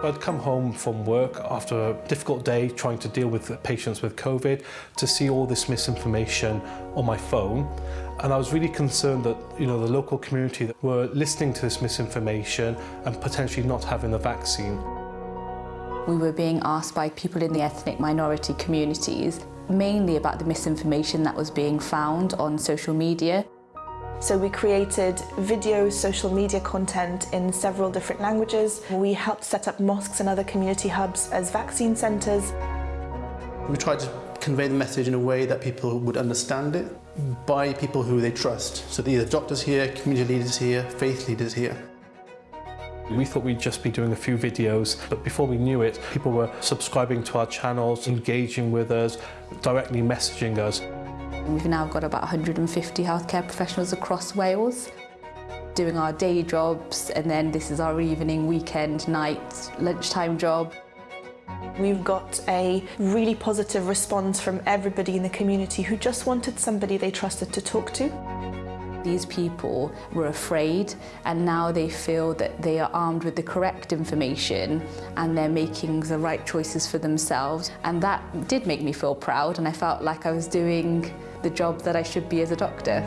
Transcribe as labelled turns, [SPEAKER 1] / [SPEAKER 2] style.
[SPEAKER 1] I'd come home from work after a difficult day trying to deal with patients with COVID to see all this misinformation on my phone. And I was really concerned that you know the local community were listening to this misinformation and potentially not having the vaccine.
[SPEAKER 2] We were being asked by people in the ethnic minority communities mainly about the misinformation that was being found on social media.
[SPEAKER 3] So we created video, social media content in several different languages. We helped set up mosques and other community hubs as vaccine centres.
[SPEAKER 4] We tried to convey the message in a way that people would understand it by people who they trust. So either doctors here, community leaders here, faith leaders here.
[SPEAKER 1] We thought we'd just be doing a few videos, but before we knew it, people were subscribing to our channels, engaging with us, directly messaging us.
[SPEAKER 2] We've now got about 150 healthcare professionals across Wales doing our day jobs and then this is our evening, weekend, night, lunchtime job.
[SPEAKER 3] We've got a really positive response from everybody in the community who just wanted somebody they trusted to talk to.
[SPEAKER 2] These people were afraid and now they feel that they are armed with the correct information and they're making the right choices for themselves. And that did make me feel proud and I felt like I was doing the job that I should be as a doctor.